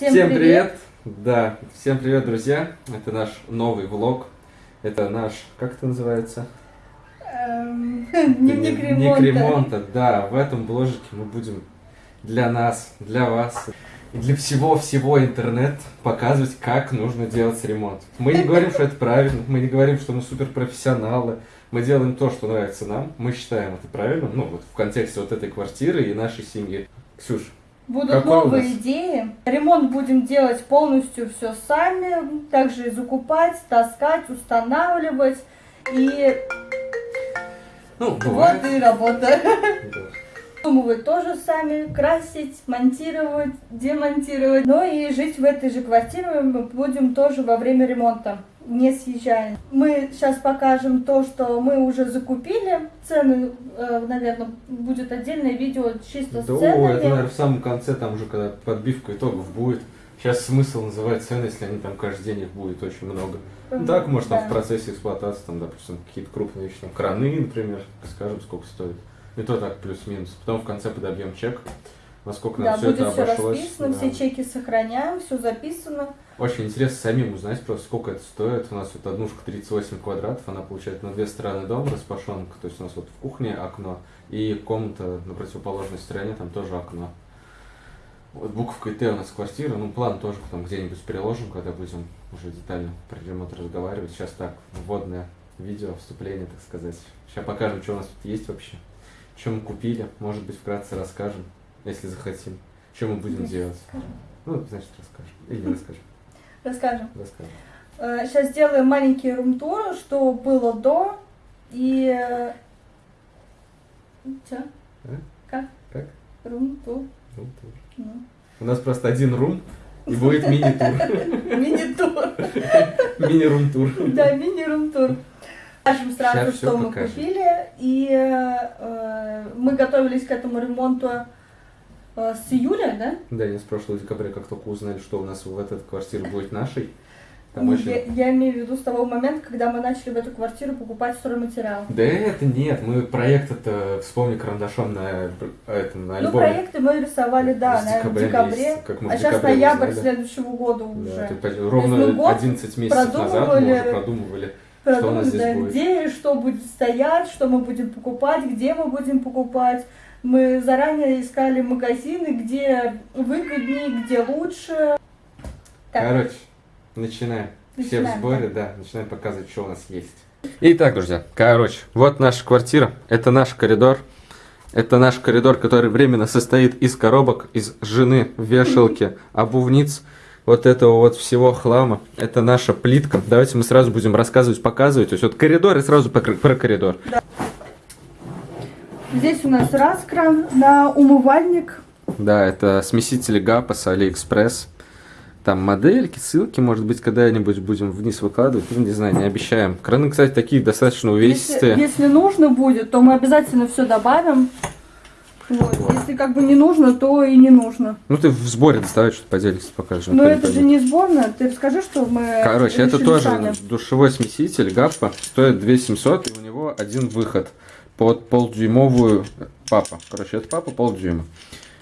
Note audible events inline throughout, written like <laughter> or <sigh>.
Всем, Всем привет. привет! Да, всем привет, друзья! Это наш новый влог. Это наш, как это называется? Эм, <laughs> Дневник Дневник ремонта. ремонта. Да, в этом бложике мы будем для нас, для вас и для всего-всего интернет показывать, как нужно делать ремонт. Мы не говорим, что это правильно, мы не говорим, что мы суперпрофессионалы. Мы делаем то, что нравится нам. Мы считаем это правильным, ну вот в контексте вот этой квартиры и нашей семьи. Ксюш, Будут Какой новые идеи. Ремонт будем делать полностью все сами. Также и закупать, таскать, устанавливать. И ну, вот и работа. Да. Придумывать тоже сами, красить, монтировать, демонтировать. Но и жить в этой же квартире мы будем тоже во время ремонта, не съезжая. Мы сейчас покажем то, что мы уже закупили. Цены, наверное, будет отдельное видео чисто с Да, ценами. это, наверное, в самом конце, там уже, когда подбивка итогов будет. Сейчас смысл называть цены, если они там каждый день их будет очень много. Ну, так, может, там Да. в процессе эксплуатации, там, допустим, какие-то крупные вещи, там, краны, например, скажем, сколько стоит. И то так, плюс-минус. Потом в конце подобьем чек, насколько Да, нам все это все обошлось. расписано, Да. все чеки сохраняем, все записано. Очень интересно самим узнать просто, сколько это стоит. У нас вот однушка 38 квадратов, она получает на две стороны дом распашонка, то есть у нас вот в кухне окно, и комната на противоположной стороне, там тоже окно. Вот буковкой Т у нас квартира, ну план тоже потом где-нибудь переложим, когда будем уже детально про ремонт разговаривать. Сейчас так, вводное видео, вступление, так сказать. Сейчас покажем, что у нас тут есть вообще, что мы купили, может быть, вкратце расскажем, если захотим, что мы будем Давайте делать. расскажем. Ну, значит, расскажем. Или расскажем. Расскажем. Расскажем. Сейчас сделаем маленький рум-тур, что было до и... Че? А? Как? Как? Рум-тур. Ну, тур. Ну. У нас просто один рум и будет мини-тур. <laughs> Мини-тур. <laughs> Мини-рум-тур. Да, мини-рум-тур. Покажем сразу, что мы купили. И э, мы готовились к этому ремонту э, с июля, да? Да, не с прошлого декабря, как только узнали, что у нас в этой квартире будет нашей. Там Ну, очень... Я, я имею в виду с того момента, когда мы начали в эту квартиру покупать стройматериал. Да это нет, мы проект это вспомни карандашом на этом на Ну, альбоме. проекты мы рисовали, да, в декабря декабре. месяца, как мы а сейчас ноябрь узнали. следующего года Да, уже. то есть ровно мы год 11 месяцев назад мы уже продумывали. Да, будет? где что будет стоять, что мы будем покупать, где мы будем покупать. Мы заранее искали магазины, где выгоднее, где лучше. Так, Короче, начинаем. Все в Начинаем, сборе, да, начинаем показывать, что у нас есть. Итак, друзья, короче, вот наша квартира, это наш коридор. Это наш коридор, который временно состоит из коробок, из жены, вешалки, обувниц, вот этого вот всего хлама. Это наша плитка. Давайте мы сразу будем рассказывать, показывать. То есть вот коридор и сразу про коридор. здесь у нас раскра на умывальник. Да, это смесители Gappo с Алиэкспресс. Там модельки, ссылки, может быть, когда-нибудь будем вниз выкладывать. Ну, не знаю, не обещаем. Краны, кстати, такие достаточно Если, увесистые. если нужно будет, то мы обязательно все добавим. Вот. Если как бы не нужно, то и не нужно. Ну, ты в сборе доставай, что-то поделишься, покажешь. Но не это же не сборная. Ты расскажи, что мы Короче, это тоже сами. душевой смеситель Gappo. Стоит 2700, и у него один выход под полдюймовую папа. Короче, это папа полдюйма.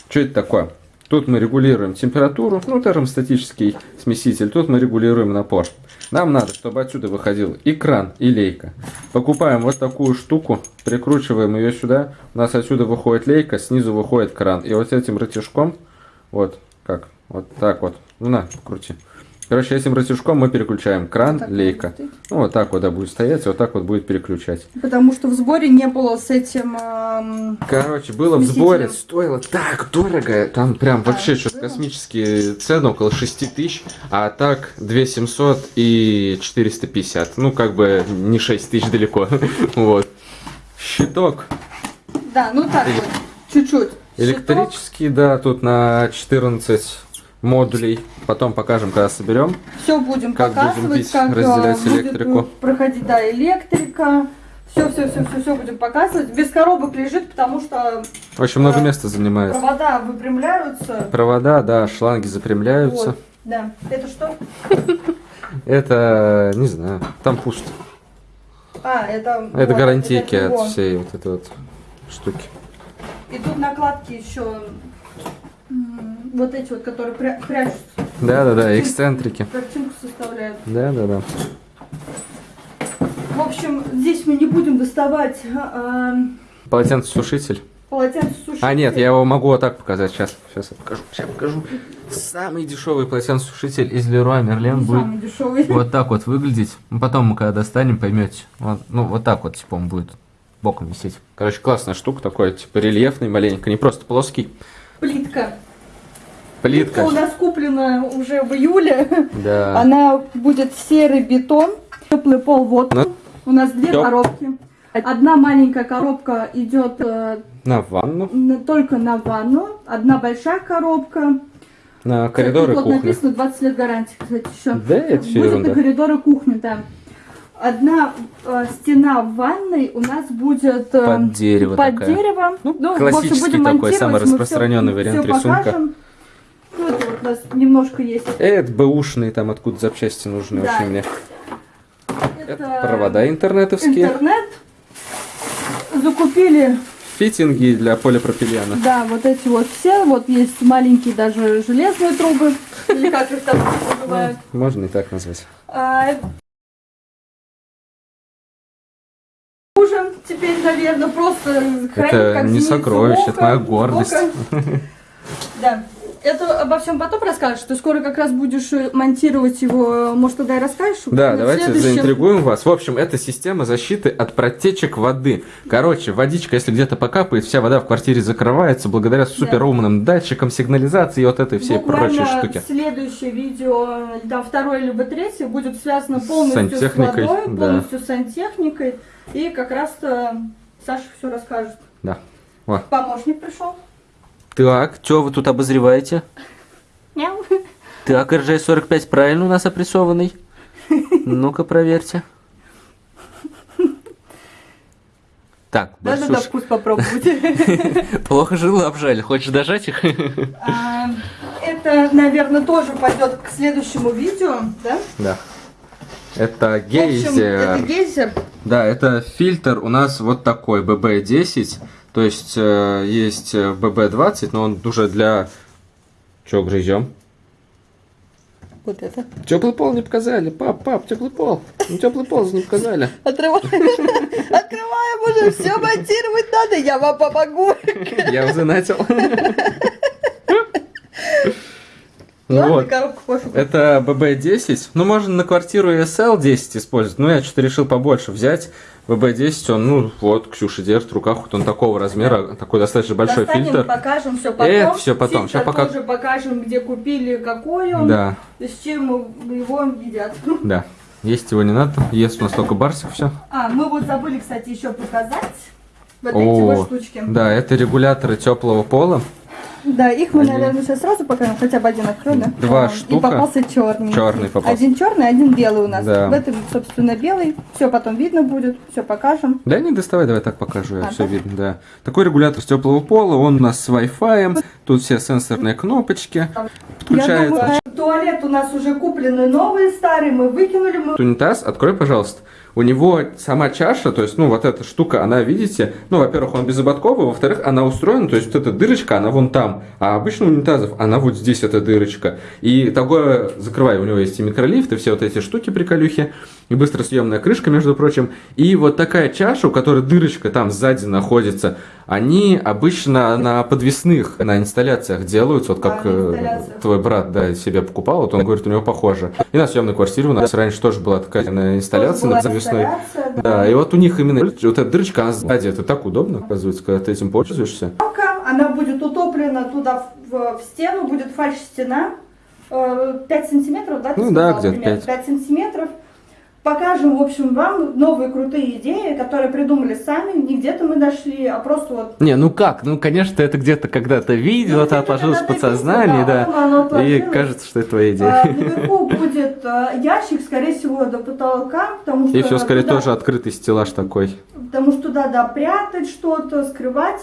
Что это такое? Тут мы регулируем температуру, ну, термостатический смеситель. Тут мы регулируем напор. Нам надо, чтобы отсюда выходил и кран, и лейка. Покупаем вот такую штуку, прикручиваем ее сюда. У нас отсюда выходит лейка, снизу выходит кран. И вот этим рычажком, вот как, вот так вот, ну на, крути. Короче, этим рычажком мы переключаем кран, Вот лейка. Ну, вот так вот да, будет стоять, и вот так вот будет переключать. Потому что в сборе не было с этим... эм, Короче, было в сборе, стоило так дорого, там прям А, вообще что-то космические цены, около 6 тысяч, а так 2 700 и 450, ну как бы не 6 тысяч далеко, <laughs> вот. Щиток Да, ну так вот, чуть-чуть. электрический, да, тут на 14 модулей, потом покажем, когда соберем. Все будем Как будем показывать, бить, как э, разделять будет электрику. проходить, да, электрика. Все, все, все, все, все будем показывать. Без коробок лежит, потому что Очень много А, места занимает. провода выпрямляются. Провода, да, шланги запрямляются. Вот, да. Это что? Это, не знаю, там пусто. А, это... Это вот, гарантийки это от всей вот этой вот штуки. И тут накладки еще вот эти вот, которые пря- прячутся. Да-да-да, эксцентрики. Картинку составляют. Да-да-да. В общем, здесь мы не будем доставать а, Полотенцесушитель. полотенцесушитель. А, нет, я его могу вот так показать. Сейчас, сейчас я покажу. Сейчас покажу. Самый дешевый полотенцесушитель из Леруа Мерлен будет самый дешевый. вот так вот выглядеть. Ну, потом мы когда достанем, поймете. Вот, ну, вот так вот, типа, он будет боком висеть. Короче, классная штука такой, типа, рельефный маленько, не просто плоский. Плитка. Плитка. у нас куплена уже в июле. Да. Она будет серый бетон, теплый пол вот. Ну, У нас две тёп- коробки. Одна маленькая коробка идет э, На ванну, на- только на ванну, одна большая коробка. на коридоры вот кухни. написано 20 лет гарантии, кстати, еще. Да, это всё Будет ерунда. на коридоры кухни, да. Одна э, стена в ванной у нас будет э, Под дерево под такая. дерево. Ну, общем, классический такой, самый распространенный вариант всё рисунка. покажем. Ну, это вот у нас немножко есть. Это бэушные там откуда запчасти нужны Да. очень мне. Это, Это провода интернетовские. Интернет. Закупили, Фитинги для полипропилена. да, вот эти вот все. Вот есть маленькие даже железные трубы. Или как их там называют. Можно и так назвать. Теперь, наверное, просто хранить Это как не сокровище, это моя гордость. <laughs> Да. Это обо всем потом расскажешь. Ты скоро как раз будешь э, монтировать его, может, тогда и расскажешь? Да, В давайте следующем- заинтригуем вас. В общем, это система защиты от протечек воды. Короче, водичка, если где-то покапает, вся вода в квартире закрывается благодаря суперумным датчикам сигнализации и вот этой всей Буквально прочей штуке. следующее видео, да, второе либо третье, будет связано С полностью с, сантехникой, водой, да. полностью с сантехникой. И как раз-то Саша все расскажет. Да. Во. Помощник пришел. Так, что вы тут обозреваете? Мяу. Так, РЖ-45 правильно у нас опрессованный? Ну-ка, проверьте. Так, Да-да-да, Барсуш, вкус попробуйте. <laughs> плохо жила, обжали. Хочешь дожать их? А, Это, наверное, тоже пойдет к следующему видео, да? Да. Это В общем, гейзер. это гейзер. Да, это фильтр у нас вот такой, BB10. То есть э, есть э, BB20, но он уже для... Чё грызем? Вот это. Теплый пол не показали. Пап, пап, теплый пол. Ну, теплый пол не показали. Отрываем. Открываем уже, все монтировать надо, я вам помогу. Я уже начал. Ладно, Вот. коробку пофигу. Это BB10. Ну, можно на квартиру ESL 10 использовать. Но я что-то решил побольше взять. BB10, он, ну, вот, Ксюша держит в руках, вот он такого размера, такой достаточно большой Достанем, фильтр. покажем все потом. Это всё потом, Фильтр ща пока- тоже покажем, где купили, какой он, Да, с чем его едят. да. Есть его не надо, ест у нас только барсик все. А, мы вот забыли, кстати, еще показать вот эти О, вот штучки. Да, это регуляторы теплого пола. Да, их мы, наверное, сейчас сразу покажем, хотя бы один открой, да? Два А, штука. И попался черный. Чёрный попался. Один черный, один белый у нас. Да. В этом, собственно, белый. Все потом видно будет, все покажем. Да не доставай, давай так покажу, я А, все да? видно, да. Такой регулятор с теплого пола, он у нас с Wi-Fi, тут все сенсорные кнопочки, Я подключается. думаю, туалет у нас уже куплены новые, старые, мы выкинули, мы Унитаз, открой, пожалуйста. У него сама чаша, то есть, ну, вот эта штука, она, видите, ну, во-первых, он безободковый, во-вторых, она устроена, то есть, вот эта дырочка, она вон там, а обычно унитазов, она вот здесь, эта дырочка. И такое, закрывай, у него есть и микролифт, и все вот эти штуки приколюхи, и быстросъемная крышка, между прочим. И вот такая чаша, у которой дырочка там сзади находится, они обычно на подвесных, на инсталляциях делаются, вот как Да, на э, твой брат, да, себе покупал, вот он говорит, у него похоже. И на съемной квартире у нас раньше тоже была такая на инсталляция, на подвесной. инсталляция, Да, и вот у них именно вот эта дырочка, она сзади, это так удобно, оказывается, когда ты этим пользуешься. Балка, Она будет утоплена туда в, в стену, будет фальш-стена. э, 5 сантиметров, да? Ну да, где-то примерно? 5. 5 сантиметров. Покажем, в общем, вам новые крутые идеи, которые придумали сами. Не где-то мы нашли, а просто вот... Не, ну как? Ну, конечно, это где-то когда-то видел, Ну, это где-то отложилось в подсознании, да, да. оно И кажется, что это твоя А, идея. Наверху будет а, ящик, скорее всего, до потолка, потому что... И все, скорее, туда- тоже открытый стеллаж такой. Потому что туда, да, прятать что-то, скрывать.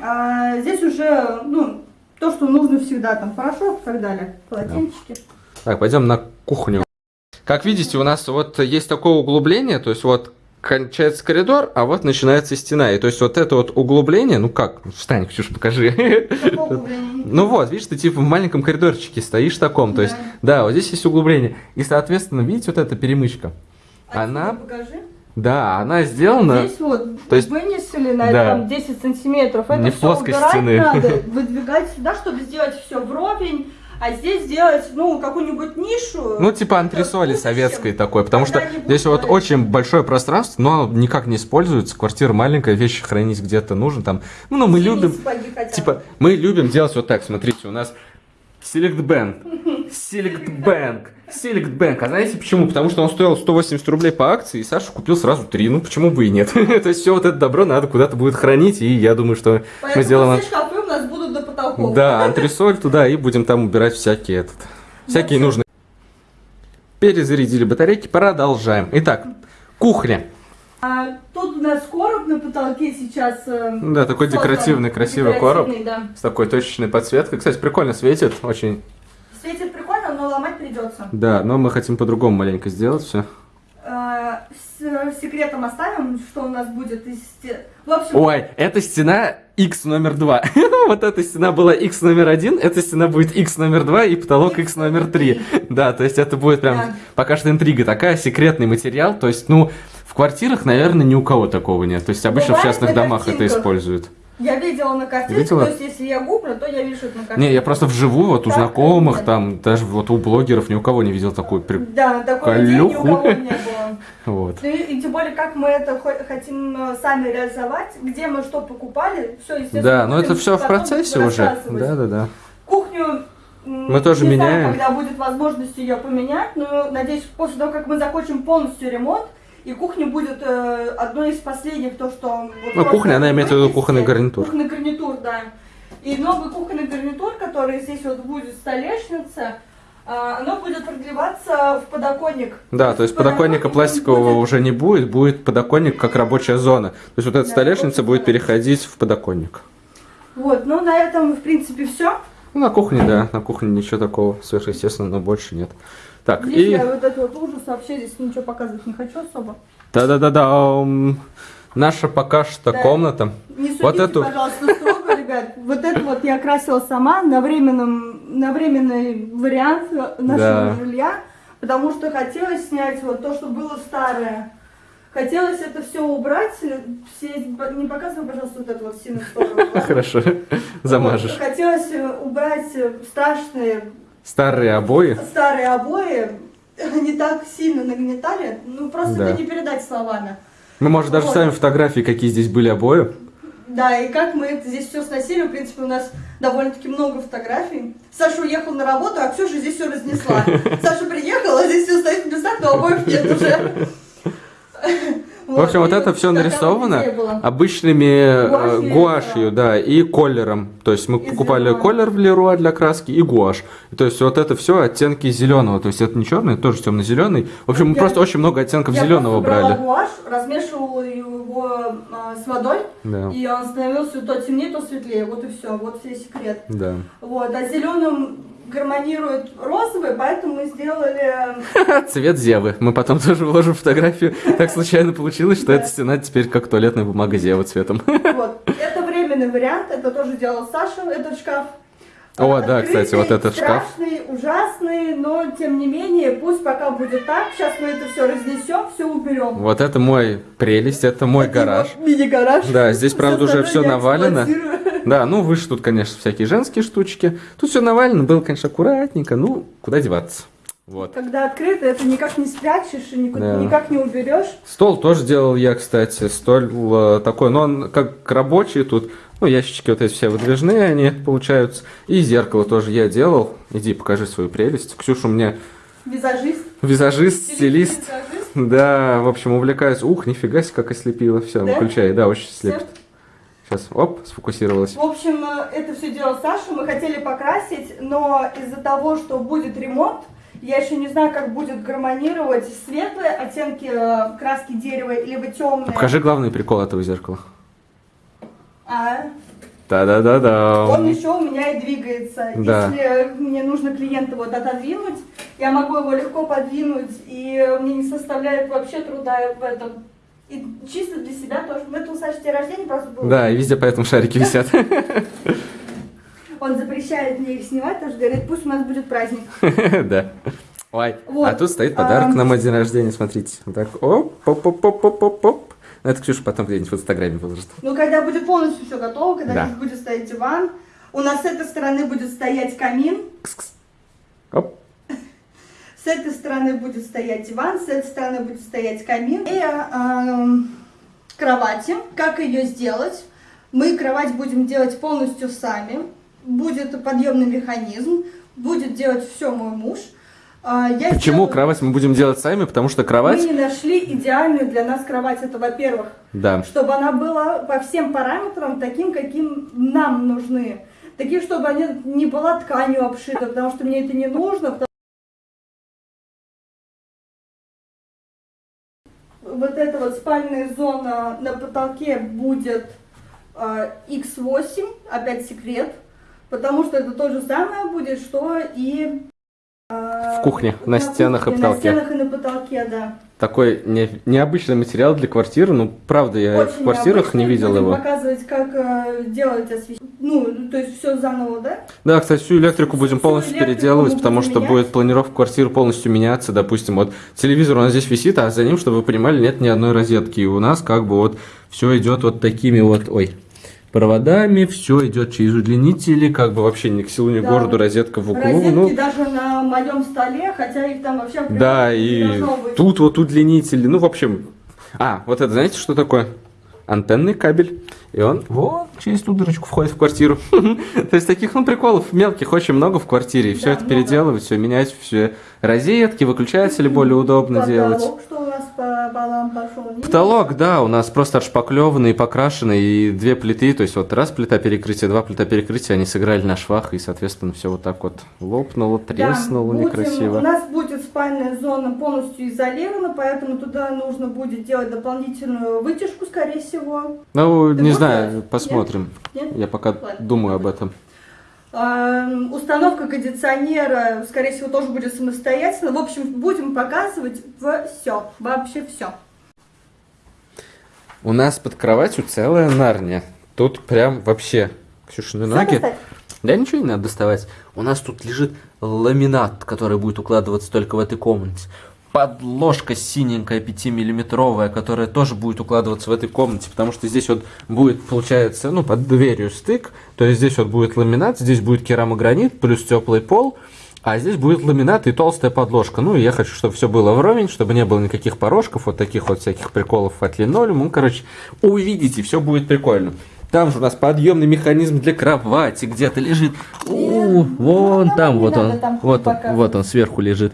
А здесь уже, ну, то, что нужно всегда, там, порошок и так далее, полотенчики. Так, пойдем на кухню. Как видите, у нас вот есть такое углубление, то есть вот кончается коридор, а вот начинается стена. И то есть вот это вот углубление, ну как, встань, Ксюш, покажи. <laughs> Ну вот, видишь, ты типа в маленьком коридорчике стоишь таком, то есть, да, вот здесь есть углубление. И, соответственно, видите, вот эта перемычка, А Она- покажи. Да, она сделана, Здесь вот То есть- вынесли на да. там 10 сантиметров. Это Не всё плоской убирать стены. надо, <laughs> выдвигать сюда, чтобы сделать все вровень, а здесь сделать, ну, какую-нибудь нишу. ну, типа антресоли будущем, советской такой, потому что здесь вот очень большое пространство, но оно никак не используется, квартира маленькая, вещи хранить где-то нужно там. Ну, мы любим. Типа, мы любим делать вот так, смотрите, у нас Select Bank, <laughs> Select Bank, Select Bank. А знаете почему? Потому что он стоил 180 рублей по акции, и Саша купил сразу три. Ну, почему бы и нет? <laughs> То есть все вот это добро надо куда-то будет хранить, и я думаю, что Поэтому мы сделаем... все шкафы у нас будут до потолков. Да, антресоль туда, и будем там убирать всякие этот... Всякие нужные... Перезарядили батарейки, продолжаем. Итак, кухня. А тут у нас короб на потолке сейчас. э, Да, такой декоративный, красивый короб. Декоративный, да. С такой точечной подсветкой. Кстати, прикольно светит, очень Светит прикольно, но ломать придется. Да, но мы хотим по-другому маленько сделать все. А, с секретом оставим, что у нас будет из В общем, Ой, эта стена X номер два. <laughs> вот эта стена была X номер один, эта стена будет X номер два и потолок X номер три. Да, то есть это будет прям Да. пока что интрига такая, секретный материал. То есть, ну, в квартирах, наверное, ни у кого такого нет. То есть обычно в Бывает частных на домах это используют. Я видела на картинке, Видела? то есть если я гуглю, то я вижу это на картинке. Не, я просто вживую, вот у Так, знакомых, нет. там, даже вот у блогеров ни у кого не видел такую при... Да, такой идеи ни у кого не было. <laughs> Вот. Ну и, и тем более, как мы это хо- хотим э, сами реализовать, где мы что покупали, все, естественно. Да, но это все в процессе уже. Да, да, да. Кухню Мы тоже не знаю, меняем. когда будет возможность ее поменять, но надеюсь, после того, как мы закончим полностью ремонт, и кухня будет э, одной из последних, то, что... вот Ну, кухня, она имеет в виду кухонный гарнитур. Кухонный гарнитур, да. И новый кухонный гарнитур, который здесь вот будет столешница, а, оно будет продлеваться в подоконник. Да, то есть подоконника Подоконник пластикового будет- уже не будет, будет подоконник как рабочая зона. То есть вот эта Да, столешница будет переходить в подоконник. Вот, ну на этом, в принципе, все. Ну, на кухне, да, на кухне ничего такого сверхъестественного больше нет. Так, Здесь и... я вот этот вот ужас вообще здесь ничего показывать не хочу особо. Да-да-да-да, наша пока что Да. комната. Не судите, Вот эту- пожалуйста, строго, ребят. Вот это вот я красила сама на временном, на временный вариант нашего Да. жилья, потому что хотелось снять вот то, что было старое. Хотелось это все убрать. Все, не показывай, пожалуйста, вот эту вот сторону. <laughs> Хорошо, замажешь. Хотелось убрать страшные Старые обои. старые обои. <laughs> Они так сильно нагнетали. Ну, просто Да. это не передать словами. Мы, может, даже Вот. ставим фотографии, какие здесь были обои. Да, и как мы это здесь все сносили, в принципе, у нас довольно-таки много фотографий. Саша уехал на работу, а Ксюша здесь все разнесла. <laughs> Саша приехала, здесь все стоит в местах, но обоих нет уже. <laughs> В общем, вот это все нарисовано обычными э, Гуашью, да, и колером. То есть мы покупали колер в Леруа для краски и гуашь. То есть вот это все оттенки зеленого. То есть это не черный, тоже темно-зеленый. В общем, мы Я- просто очень много оттенков Я зеленого брали. гуашь, размешивала его а, с водой, и он становился то темнее, то светлее. Вот и все, вот весь секрет. да. Вот, а зеленым гармонирует розовый, поэтому мы сделали <laughs> Цвет Зевы. Мы потом тоже вложим фотографию. Так случайно получилось, что эта стена теперь как туалетная бумага Зевы цветом. <laughs> Вот. Это временный вариант, это тоже делал Саша, этот шкаф. О, да, кстати, вот этот шкаф. Страшный, ужасный, но тем не менее, пусть пока будет так. Сейчас мы это все разнесем, все уберем. Вот это мой прелесть, это мой гараж. Мини-гараж. Да, здесь, правда, уже все навалено. Да, ну выше тут, конечно, всякие женские штучки. Тут все навалено, было, конечно, аккуратненько. Ну, куда деваться. Вот. Когда открыто, это никак не спрячешь и никуда- Да. никак не уберешь. Стол тоже делал я, кстати. Стол э, такой, но он как рабочий тут. Ну, ящички вот эти все выдвижные они получаются. И зеркало тоже я делал. Иди, покажи свою прелесть. Ксюша у меня Визажист. визажист, стилист. Визажист. Да, в общем, увлекаюсь. Ух, нифига себе, как ослепило. Все, Да? выключай. Да, очень слепит. Сейчас, оп, сфокусировалась. В общем, э, это все делал Саша. Мы хотели покрасить, но из-за того, что будет ремонт, я еще не знаю, как будет гармонировать светлые оттенки э, краски дерева, либо темные. Покажи главный прикол этого зеркала. А, Та-да-да-да. он еще у меня и двигается. Да. Если мне нужно клиента вот отодвинуть, я могу его легко подвинуть, и мне не составляет вообще труда в этом. И чисто для себя тоже. Мы тут, Саша, день рождения просто был. Да, и везде поэтому шарики висят. <laughs> Он запрещает мне их снимать, потому что говорит, пусть у нас будет праздник. <laughs> Да. Ой, Вот. а тут стоит подарок А, на мой день рождения, смотрите. Вот так, оп, оп, оп, оп, оп, оп, оп. Ну, это Ксюша потом где-нибудь в Инстаграме выложит. Ну, когда будет полностью все готово, когда Да. здесь будет стоять диван, у нас с этой стороны будет стоять камин, Оп. <laughs> с этой стороны будет стоять диван, с этой стороны будет стоять камин и эм, кровати. Как ее сделать? Мы кровать будем делать полностью сами. Будет подъемный механизм, будет делать все мой муж. А, я Почему сделаю- кровать мы будем делать сами? Потому что Мы кровать... не нашли идеальную для нас кровать. Это, во-первых, Да. чтобы она была по всем параметрам таким, каким нам нужны. Таким, чтобы она не была тканью обшита, потому что мне это не нужно. потому- Вот эта вот спальная зона на потолке будет э, X8, опять секрет, потому что это то же самое будет, что и э, В кухне, на стенах и кухне, потолке. На стенах и на потолке, да. Такой не- необычный материал для квартиры. Ну, правда, я в Очень квартирах не необычно. видел Будем его. показывать, как э, делать освещение. Ну, то есть все заново, да? Да, кстати, всю электрику будем Всю полностью электрику переделывать, потому что менять. будет планировка квартиры полностью меняться. Допустим, вот телевизор у нас здесь висит, а за ним, чтобы вы понимали, нет ни одной розетки. И у нас как бы вот все идет вот такими вот, ой, проводами, все идет через удлинители, как бы вообще ни к селу, ни к Да. городу, розетка в углу. Розетки ну, даже на моем столе, хотя их там вообще да, и тут вот удлинители, ну, в общем... А, вот это, знаете, что такое? Антенный кабель. И он вот через ту дырочку входит в квартиру. <laughs> То есть таких, ну, приколов мелких очень много в квартире. И все это переделывать, все менять, все розетки, выключатели более удобно делать. Что Потолок, да, у нас просто отшпаклеванный, покрашенный, и две плиты, то есть вот раз плита перекрытия, два плита перекрытия, они сыграли на швах, и, соответственно, все вот так вот лопнуло, Да, треснуло будем- некрасиво. У нас будет спальная зона полностью изолирована, поэтому туда нужно будет делать дополнительную вытяжку, скорее всего. Ну, Ты не знаю, Нет? посмотрим. Нет? Я пока Ладно. думаю об этом. Эм, Установка кондиционера, скорее всего, тоже будет самостоятельно. В общем, будем показывать все, вообще все. У нас под кроватью целая нарния. Тут прям вообще... Ксюшины ноги... Да ничего не надо доставать. У нас тут лежит ламинат, который будет укладываться только в этой комнате. Подложка синенькая 5-миллиметровая, которая тоже будет укладываться в этой комнате, потому что здесь вот будет, получается, ну, под дверью стык, то есть здесь вот будет ламинат, здесь будет керамогранит, плюс теплый пол, а здесь будет ламинат и толстая подложка. Ну, и я хочу, чтобы все было вровень, чтобы не было никаких порожков, вот таких вот всяких приколов от линолеума. Ну, короче, увидите, все будет прикольно. Там же у нас подъемный механизм для кровати где-то лежит. У, вон Ну, там, не вот он, там вот он, вот он сверху лежит.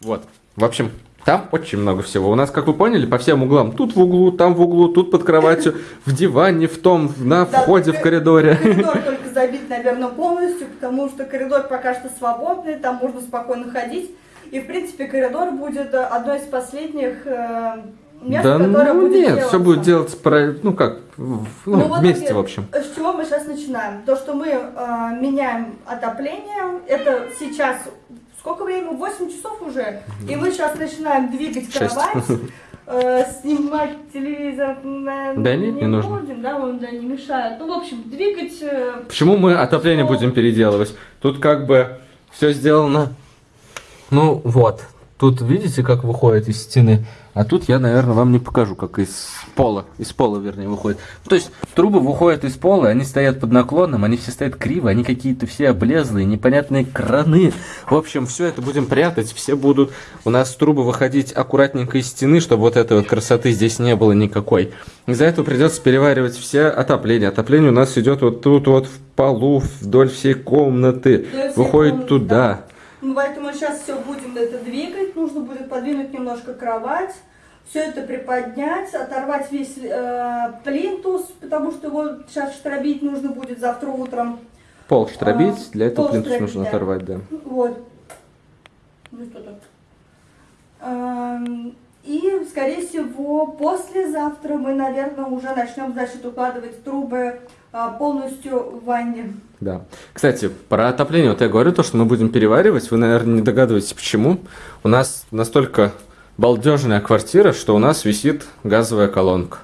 Вот. В общем, там очень много всего. У нас, как вы поняли, по всем углам. Тут в углу, там в углу, тут под кроватью, в диване, в том, на входе в ко- коридоре. Коридор только забит, наверное, полностью, потому что коридор пока что свободный, там можно спокойно ходить. И, в принципе, коридор будет э, одной из последних э, мест, Да которое ну будет нет, делаться. все будет делаться, про- ну как, в- ну, Ну, вот вместе, опять, в общем. С чего мы сейчас начинаем? То, что мы э, меняем отопление, это сейчас сколько времени? 8 часов уже. И мы сейчас начинаем двигать кровать, э, снимать телевизор. наверное, Да нет, не нужно. будем, да, он да, не мешает. Ну, в общем, двигать. э, Почему мы отопление Что? будем переделывать? Тут как бы все сделано. Ну вот, тут видите, как выходит из стены. А тут я, наверное, вам не покажу, как из пола. Из пола, вернее, выходит. То есть трубы выходят из пола, они стоят под наклоном, они все стоят криво, они какие-то все облезлые, непонятные краны. В общем, все это будем прятать, все будут у нас трубы выходить аккуратненько из стены, чтобы вот этой вот красоты здесь не было никакой. Из-за этого придется переваривать все отопление. Отопление у нас идет вот тут вот в полу, вдоль всей комнаты, выходит туда. Ну, поэтому сейчас все будем это двигать. Нужно будет подвинуть немножко кровать. Все это приподнять, оторвать весь э, плинтус, потому что его сейчас штробить нужно будет завтра утром. Пол штробить, А, для этого плинтус штробить, нужно да. оторвать, да. Вот. Ну что тут? Эм, И, скорее всего, послезавтра мы, наверное, уже начнем, значит, укладывать трубы полностью в ванне. Да. Кстати, про отопление, вот я говорю, то, что мы будем переваривать, вы, наверное, не догадываетесь, почему. У нас настолько балдежная квартира, что у нас висит газовая колонка.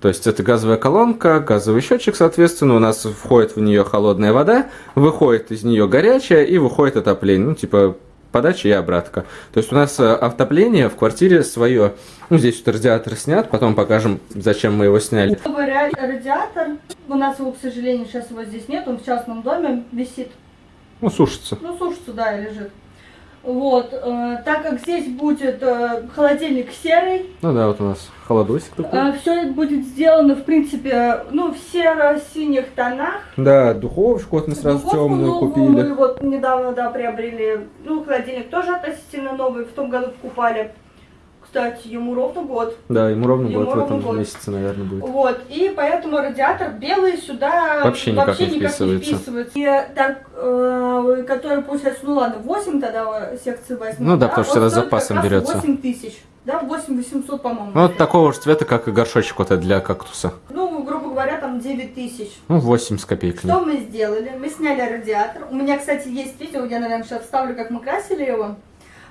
То есть это газовая колонка, газовый счетчик, соответственно, у нас входит в нее холодная вода, выходит из нее горячая и выходит отопление. Ну, типа подача и обратка. То есть у нас э, отопление в квартире свое. Ну, здесь вот радиатор снят, потом покажем, зачем мы его сняли. Радиатор, у нас его, к сожалению, сейчас его здесь нет, он в частном доме висит. Ну, сушится. Ну, сушится, да, и лежит. Вот, э, так как здесь будет э, холодильник серый, Ну да, вот у нас холодосик такой. все это будет сделано, в принципе, ну, в серо-синих тонах. Да, духовочку вот мы сразу Духовку темную новую купили. Мы вот недавно, да, приобрели. Ну, холодильник тоже относительно новый, в том году покупали. Кстати, ему ровно год. Да, ему ровно Ему год в ровно этом год. месяце, наверное, будет. Вот, и поэтому радиатор белый сюда Вообще никак не вписывается. вписывается. И так, э, который получается, ну ладно, 8 тогда секции возьмем. Ну да, потому что стоит запасом берется. 8 тысяч, да, 8 800, по-моему. Ну, вот такого же цвета, как и горшочек вот этот для кактуса. Ну, грубо говоря, там 9 тысяч. Ну, 8 с копейками. Что мы сделали? Мы сняли радиатор. У меня, кстати, есть видео, я, наверное, сейчас вставлю, как мы красили его.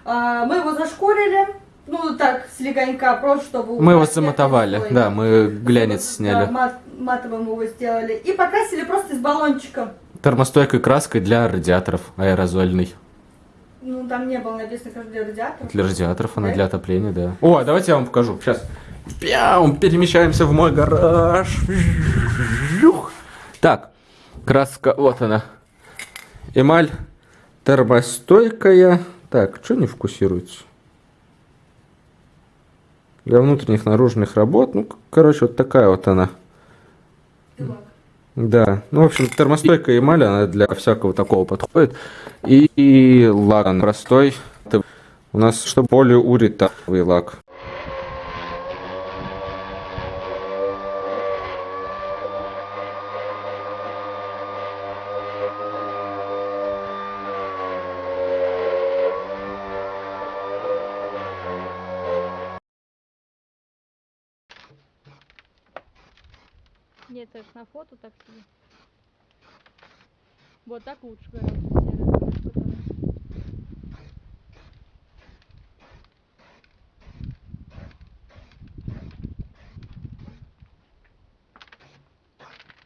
А, Мы его зашкурили, ну, так, слегонька, просто чтобы... Мы его замотовали, слой. да, мы глянец Да, сняли. мат- матовым его сделали. И покрасили просто из баллончика. Термостойкой краской для радиаторов аэрозольной. Ну, там не было написано, как для радиатора. Для радиаторов, она Да? для отопления, да. О, давайте я вам покажу. Сейчас. Пяум, перемещаемся в мой гараж. Так, краска, вот она. Эмаль термостойкая. Так, что не фокусируется? Для внутренних наружных работ. Ну, короче, вот такая вот она. Да, ну, в общем, термостойкая эмаль, она для всякого такого подходит. И, и лак простой. Это у нас что более уритовый лак. Нет, это на фото так себе. Вот так лучше гораздо серый.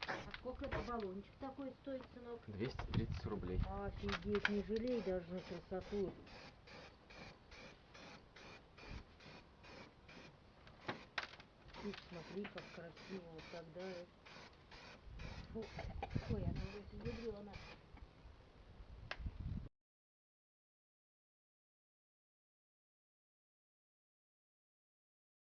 А сколько это баллончик такой стоит, сынок? 230 рублей. Офигеть, не жалей даже на красоту. Смотри, как красиво вот тогда. Ой, она уже ядрёна.